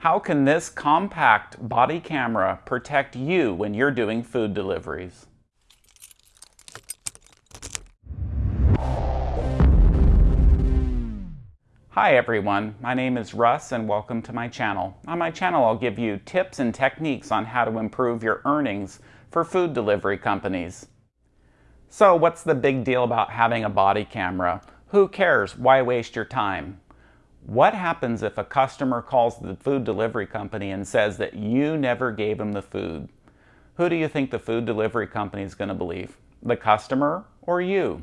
How can this compact body camera protect you when you're doing food deliveries? Hi everyone, my name is Russ and welcome to my channel. On my channel I'll give you tips and techniques on how to improve your earnings for food delivery companies. So what's the big deal about having a body camera? Who cares? Why waste your time? What happens if a customer calls the food delivery company and says that you never gave them the food? Who do you think the food delivery company is going to believe? The customer or you?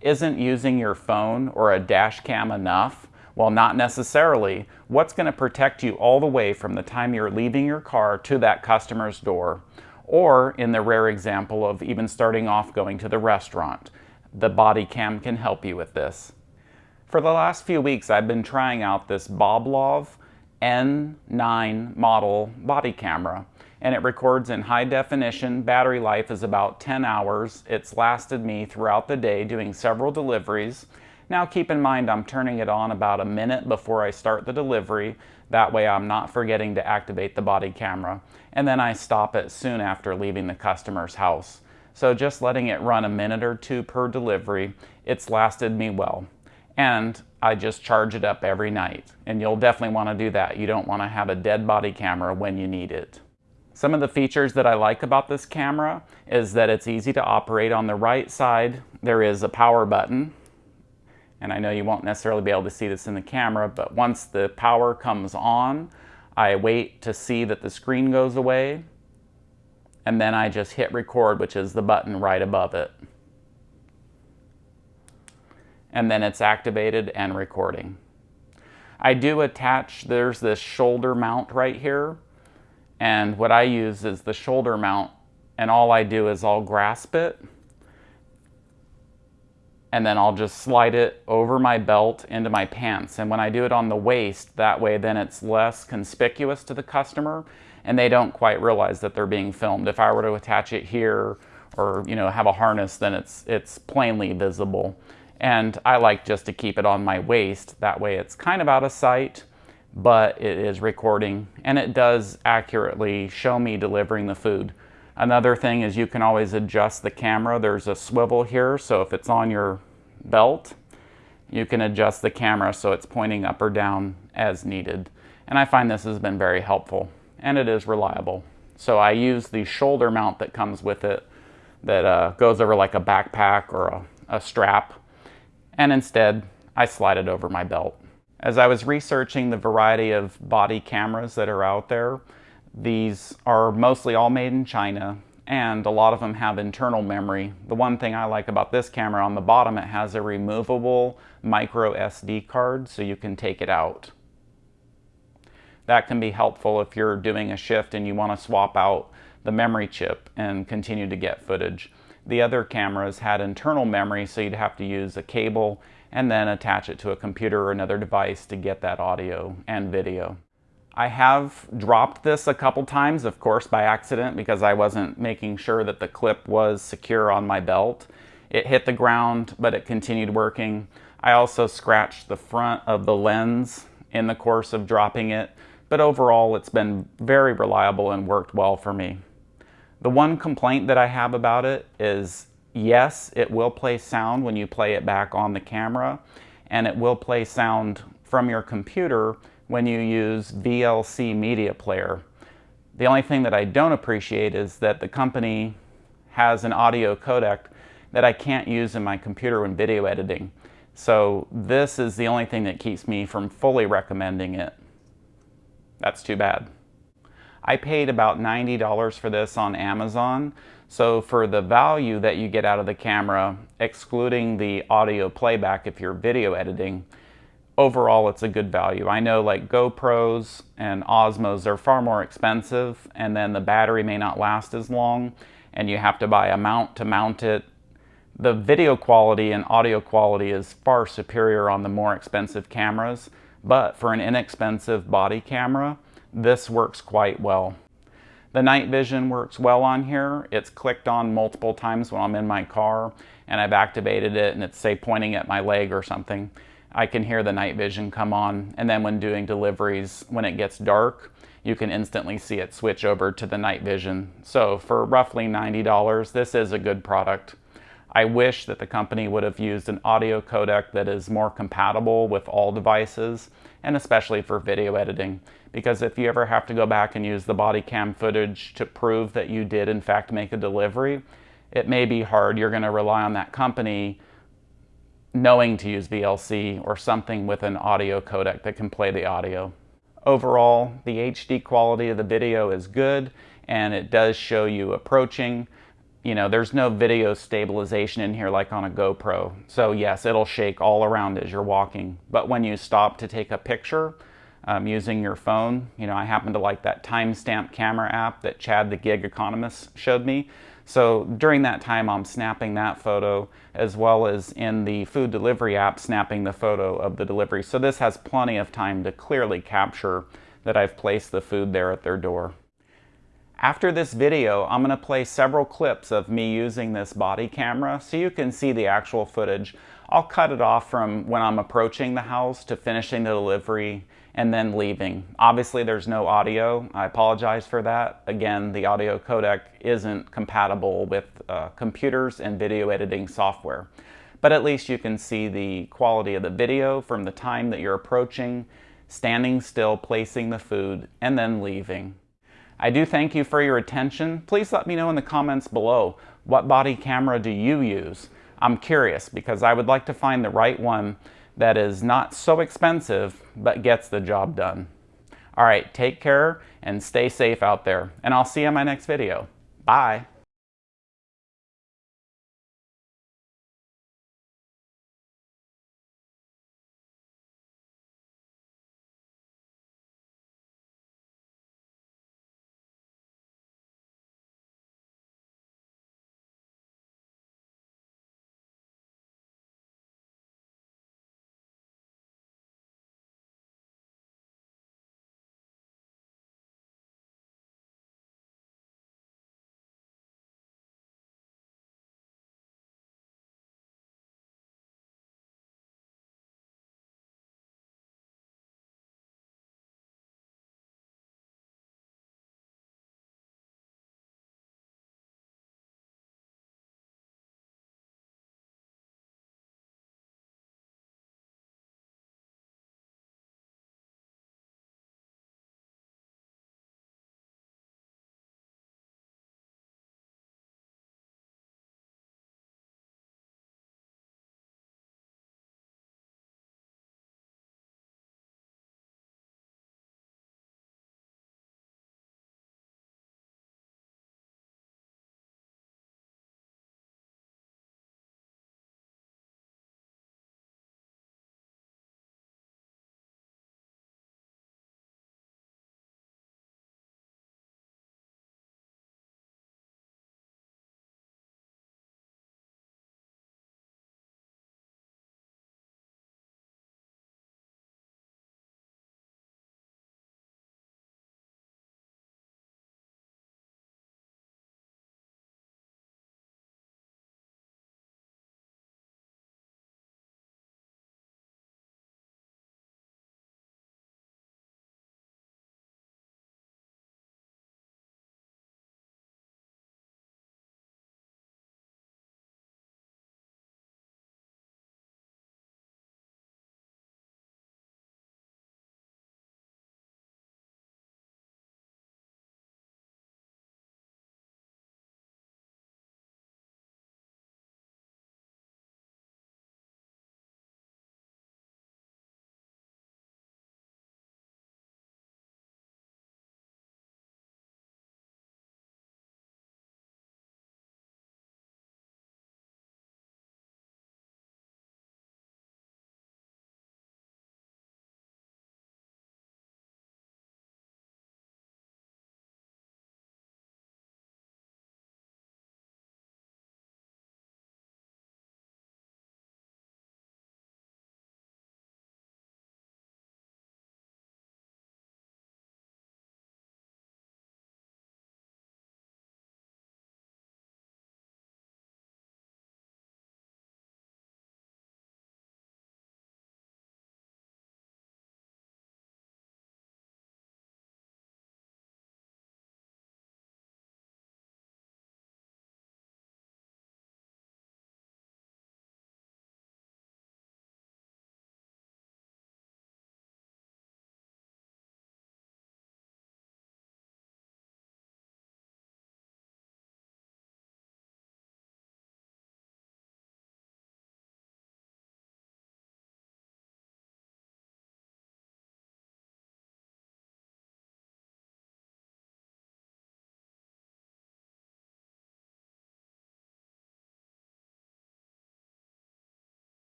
Isn't using your phone or a dash cam enough? Well, not necessarily. What's going to protect you all the way from the time you're leaving your car to that customer's door? Or in the rare example of even starting off going to the restaurant, the body cam can help you with this. For the last few weeks, I've been trying out this Boblov N9 model body camera and it records in high definition. Battery life is about 10 hours. It's lasted me throughout the day doing several deliveries. Now keep in mind I'm turning it on about a minute before I start the delivery. That way I'm not forgetting to activate the body camera. And then I stop it soon after leaving the customer's house. So just letting it run a minute or two per delivery, it's lasted me well and I just charge it up every night. And you'll definitely want to do that. You don't want to have a dead body camera when you need it. Some of the features that I like about this camera is that it's easy to operate. On the right side, there is a power button. And I know you won't necessarily be able to see this in the camera, but once the power comes on, I wait to see that the screen goes away. And then I just hit record, which is the button right above it and then it's activated and recording. I do attach, there's this shoulder mount right here, and what I use is the shoulder mount, and all I do is I'll grasp it, and then I'll just slide it over my belt into my pants. And when I do it on the waist, that way then it's less conspicuous to the customer, and they don't quite realize that they're being filmed. If I were to attach it here, or you know have a harness, then it's, it's plainly visible. And I like just to keep it on my waist. That way it's kind of out of sight, but it is recording and it does accurately show me delivering the food. Another thing is you can always adjust the camera. There's a swivel here, so if it's on your belt, you can adjust the camera so it's pointing up or down as needed. And I find this has been very helpful and it is reliable. So I use the shoulder mount that comes with it that uh, goes over like a backpack or a, a strap and instead I slide it over my belt. As I was researching the variety of body cameras that are out there, these are mostly all made in China and a lot of them have internal memory. The one thing I like about this camera on the bottom, it has a removable micro SD card so you can take it out. That can be helpful if you're doing a shift and you want to swap out the memory chip and continue to get footage. The other cameras had internal memory, so you'd have to use a cable and then attach it to a computer or another device to get that audio and video. I have dropped this a couple times, of course, by accident because I wasn't making sure that the clip was secure on my belt. It hit the ground, but it continued working. I also scratched the front of the lens in the course of dropping it, but overall it's been very reliable and worked well for me. The one complaint that I have about it is yes, it will play sound when you play it back on the camera, and it will play sound from your computer when you use VLC Media Player. The only thing that I don't appreciate is that the company has an audio codec that I can't use in my computer when video editing. So this is the only thing that keeps me from fully recommending it. That's too bad. I paid about $90 for this on Amazon. So for the value that you get out of the camera, excluding the audio playback if you're video editing, overall it's a good value. I know like GoPros and Osmos are far more expensive and then the battery may not last as long and you have to buy a mount to mount it. The video quality and audio quality is far superior on the more expensive cameras, but for an inexpensive body camera, this works quite well. The night vision works well on here. It's clicked on multiple times when I'm in my car and I've activated it and it's say pointing at my leg or something. I can hear the night vision come on. And then when doing deliveries, when it gets dark, you can instantly see it switch over to the night vision. So for roughly $90, this is a good product. I wish that the company would have used an audio codec that is more compatible with all devices and especially for video editing because if you ever have to go back and use the body cam footage to prove that you did in fact make a delivery, it may be hard. You're going to rely on that company knowing to use VLC or something with an audio codec that can play the audio. Overall, the HD quality of the video is good and it does show you approaching you know, there's no video stabilization in here like on a GoPro. So yes, it'll shake all around as you're walking. But when you stop to take a picture um, using your phone, you know, I happen to like that timestamp camera app that Chad the gig economist showed me. So during that time, I'm snapping that photo as well as in the food delivery app, snapping the photo of the delivery. So this has plenty of time to clearly capture that I've placed the food there at their door. After this video, I'm going to play several clips of me using this body camera so you can see the actual footage. I'll cut it off from when I'm approaching the house to finishing the delivery and then leaving. Obviously there's no audio. I apologize for that. Again, the audio codec isn't compatible with uh, computers and video editing software. But at least you can see the quality of the video from the time that you're approaching, standing still, placing the food, and then leaving. I do thank you for your attention. Please let me know in the comments below, what body camera do you use? I'm curious because I would like to find the right one that is not so expensive, but gets the job done. All right, take care and stay safe out there. And I'll see you in my next video. Bye.